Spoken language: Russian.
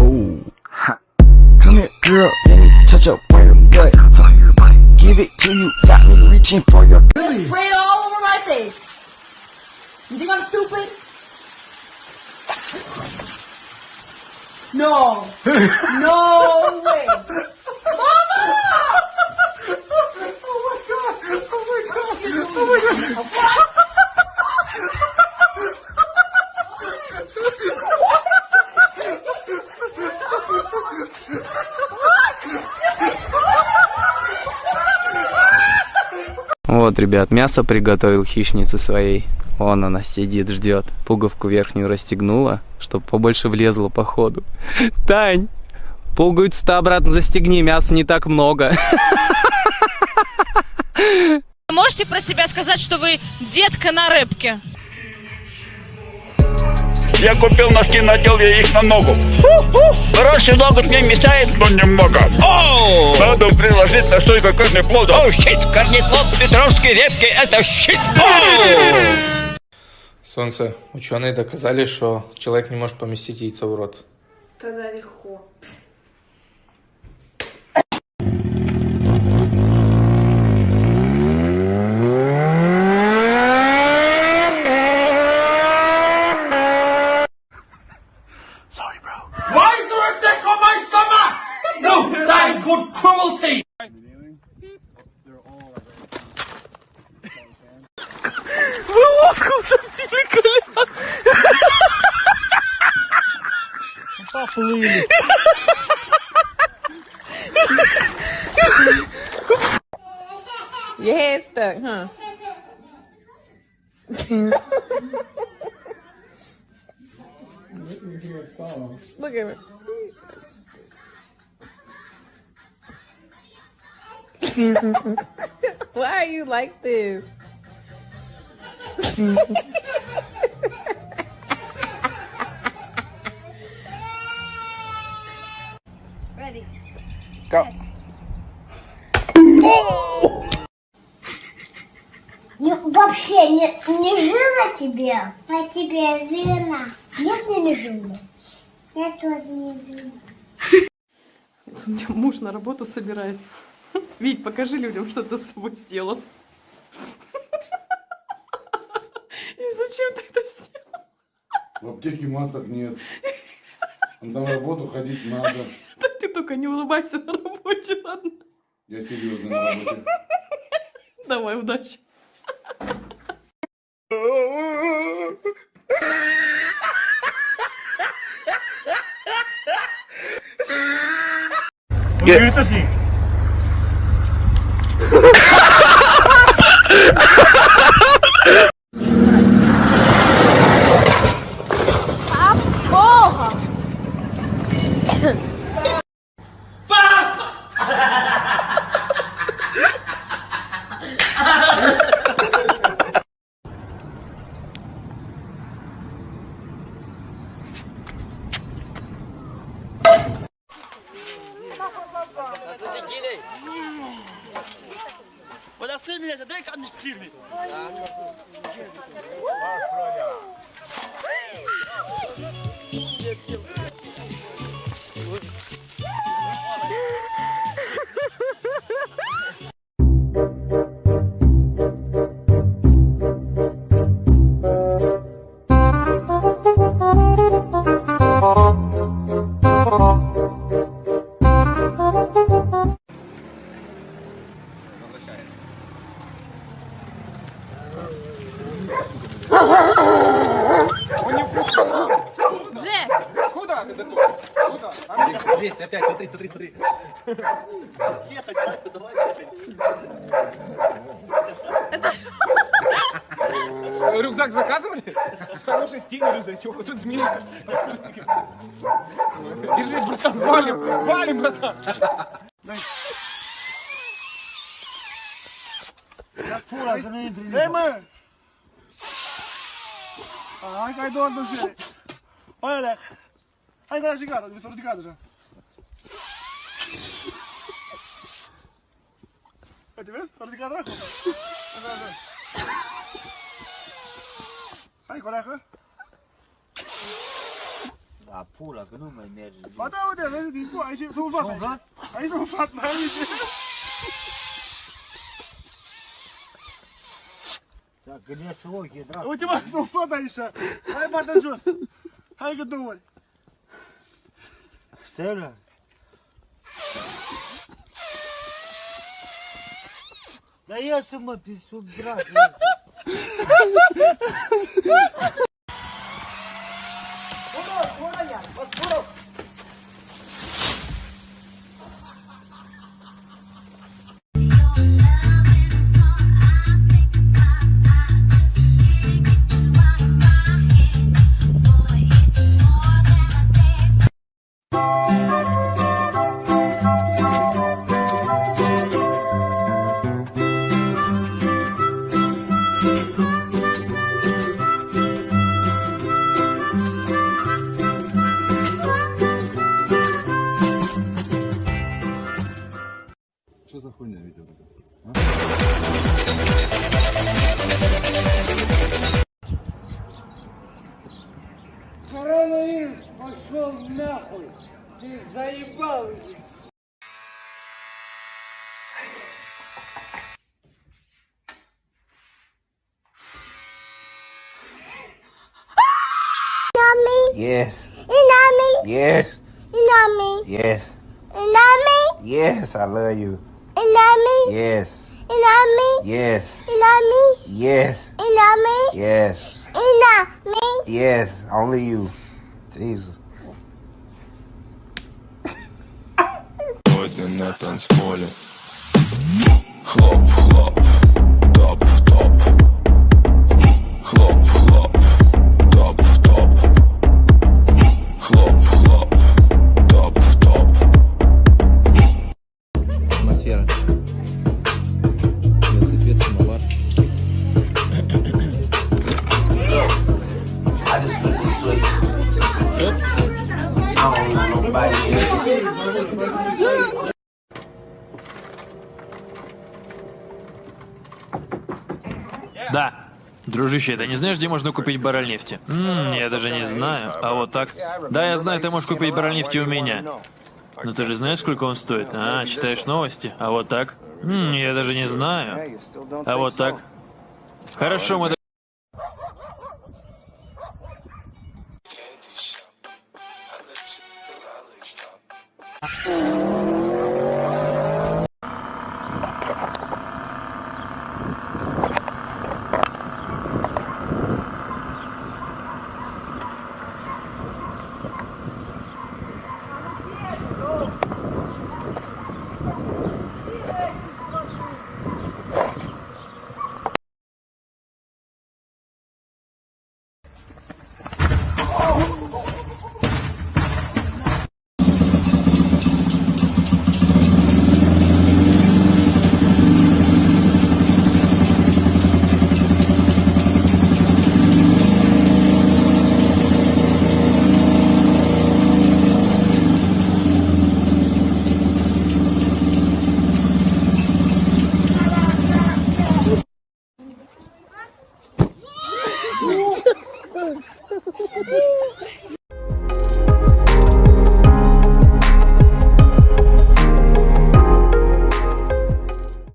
Ooh, ha. Come here, girl, let me touch up on your butt. Give it to you, got me reaching for your. Just spray it all over my face. You think I'm stupid? No. No way. Mama! Oh my god! Oh my god! Oh my god! Вот, ребят, мясо приготовил хищнице своей. Вон она сидит, ждет. Пуговку верхнюю расстегнула, чтобы побольше влезло по ходу. Тань, пуговицу-то обратно застегни, мяса не так много. Можете про себя сказать, что вы детка на рыбке? Я купил носки, надел я их на ногу. Хороший ногу мне мешает, но немного. Оу! Надо приложить на стойку корнеплода. Оу, щит, корнеплод Петровский репки, это щит. Солнце, ученые доказали, что человек не может поместить яйцо в рот. Тогда легко. Your head stuck, huh? Look at me. Why are you like this? Ready. Go. Не- вообще не, не жила тебе, а тебе жила. Нет, мне не жила. Я тоже не жила. У меня муж на работу собирается. Вить, покажи людям, что ты с собой сделал. Зачем ты это сделал? В аптеке масок нет. На работу ходить надо. Да ты только не улыбайся на работе, ладно? Я серьезно на работе. Давай, удачи. Подожди меня, Emine de denk administreren. Ja, Здесь, опять, смотри, смотри, смотри. Рюкзак заказывали? Хороший стильный рюкзачок. Тут змеи. Держись, братан, валим, валим, братан. Эй, мы! Ai, cai doar do jeito. Olha, Leque. Ai, agora é gigada, de de casa já. Vai te ver? Fora Păi, uite, vezi? S-a ridicat dracu. Hai, coreacă. Da, pula, că nu mai merge. Ba da, uite, vezi, din cu, aici e un fat. Un fat? Aici da, e un fat, mai uite. Da, când iese ochii, dracu. Uite, mă, sunt un fat aici. Hai, partea jos. Hai, că două ori. Stelă. Serios? Dar iasă-mă pe sub dracu. Что за хуйня, Витя? Коронавирус пошел нахуй. Ты заебал уже. Yes, Inami, yes, Inami, yes, Inami, yes, I love you. Inami, Yes, Inami, yes, Inami, yes, Inami, yes, Inami. yes, only you. Jesus. Сегодня на танцполе Хлоп, хлоп, Just put this way. I don't want nobody else. Да. Дружище, ты не знаешь, где можно купить баррель нефти? М, я даже не знаю. А вот так? Да, я знаю, ты можешь купить баррель нефти у меня. Но ты же знаешь, сколько он стоит? А, читаешь новости? А вот так? М, я даже не знаю. А вот так? Хорошо, мы... 嗯